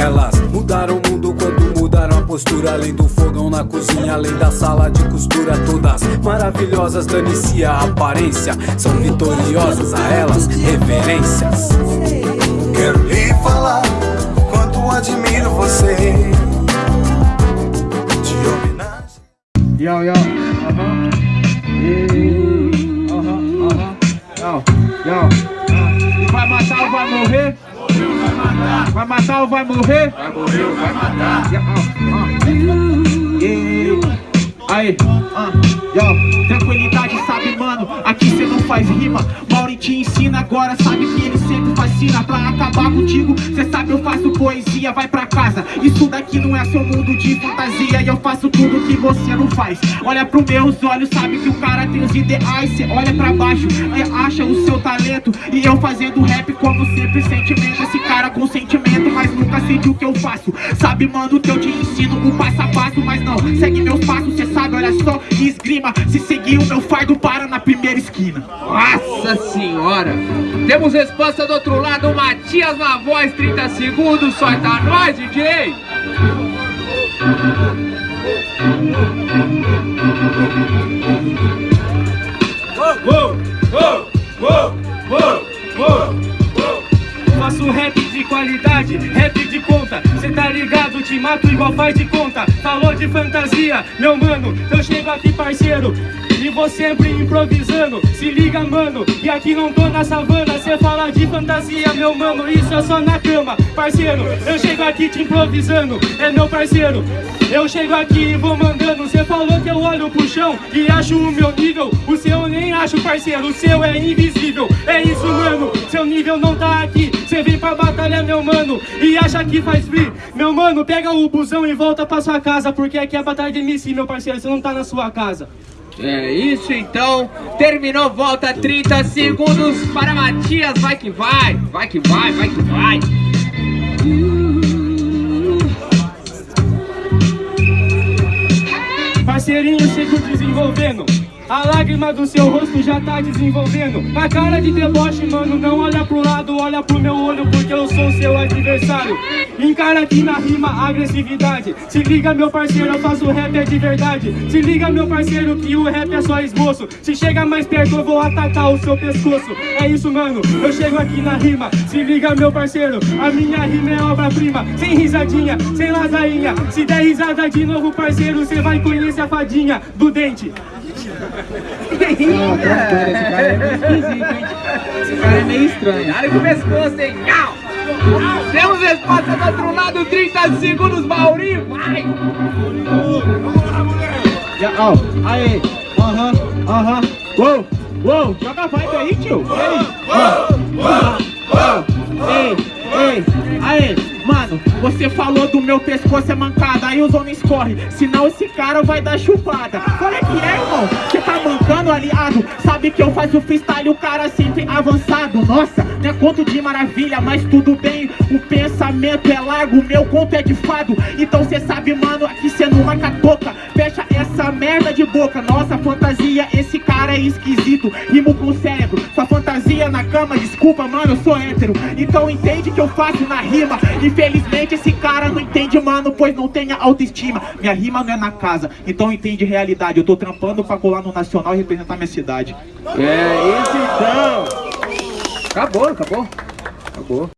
Elas mudaram o mundo quando mudaram a postura. Além do fogão na cozinha, além da sala de costura Todas maravilhosas, dane-se a aparência São vitoriosas, a elas reverências. Quero lhe falar quanto admiro você. De homenagem. Yo, yo, aham Aham, aham Yo, yo Vai matar ou vai morrer? Vai matar Vai matar ou vai morrer? Vai morrer ou vai matar. Aí, ah, yo, tranquilidade, sabe, mano, aqui cê não faz rima. Mauri te ensina agora, sabe que ele sempre fascina Pra acabar contigo, cê sabe eu faço poesia, vai pra casa. Isso daqui não é seu mundo de fantasia E eu faço tudo que você não faz. Olha pros meus olhos, sabe que o cara tem os ideais. Cê olha pra baixo e acha o seu talento. E eu fazendo rap como sempre sentimento. Esse cara com sentimento, mas nunca sente o que eu faço. Sabe, mano, que eu te ensino o passo a passo Mas não, segue meus passos, cê olha só Esgrima, se seguir o meu fardo para na primeira esquina Nossa senhora! Temos resposta do outro lado, Matias na voz, 30 segundos, solta nós, DJ! Faço tá ligado, te mato igual faz de conta. Falou de fantasia, meu mano, eu chego aqui parceiro e vou sempre improvisando, se liga mano E aqui não tô na savana, cê fala de fantasia Meu mano, isso é só na cama. Parceiro, eu chego aqui te improvisando É meu parceiro. Eu chego aqui e vou mandando. Cê falou que eu olho pro chão e acho o meu nível. O seu eu nem acho parceiro, o seu é invisível. É isso mano, seu nível não tá aqui. Cê vem pra batalha meu mano E acha que faz free Meu mano, pega o busão e volta pra sua casa Porque aqui é a batalha de MC meu parceiro Você não tá na sua casa É isso então, terminou, volta 30 segundos para Matias, vai que vai, vai que vai, vai que vai. Parceirinho chego desenvolvendo a lágrima do seu rosto já tá desenvolvendo. A cara de deboche, mano, não olha pro lado Olha pro meu olho porque eu sou seu adversário. Encara aqui na rima agressividade. Se liga meu parceiro, eu faço rap é de verdade. Se liga meu parceiro que o rap é só esboço. Se chega mais perto eu vou atacar o seu pescoço. É isso mano, eu chego aqui na rima. Se liga meu parceiro, a minha rima é obra-prima. Sem risadinha, sem lasainha. Se der risada de novo parceiro, cê vai conhecer a fadinha do dente Esse cara é meio esquisito, hein Esse cara é meio estranho Olha o pescoço, hein? Au! Temos resposta do outro lado, 30 segundos, Maurinho, vai! Já, ó, aí, aham, aham Uou, uou, joga a vibe aí, tio Ei, ó, ó, ei, ei, aí Mano, você falou do meu pescoço é mancada Aí os homens correm, senão esse cara vai dar chupada. Qual é que é, irmão? Você tá mancando, aliado Sabe que eu faço freestyle, o cara sempre avançado. Nossa, não é conto de maravilha, mas tudo bem. O pensamento é largo, meu conto é de fado. Então cê sabe, mano, aqui cê não marca toca. Fecha essa merda de boca. Nossa, fantasia, esse cara é esquisito. Rimo com o cérebro, sua fantasia na cama. Desculpa, mano, eu sou hétero. Então entende que eu faço na rima. Infelizmente esse cara não entende, mano Pois não tem autoestima. Minha rima não é na casa, então entende realidade. Eu tô trampando pra colar no Nacional e representar minha cidade É isso então! Acabou, acabou. Acabou.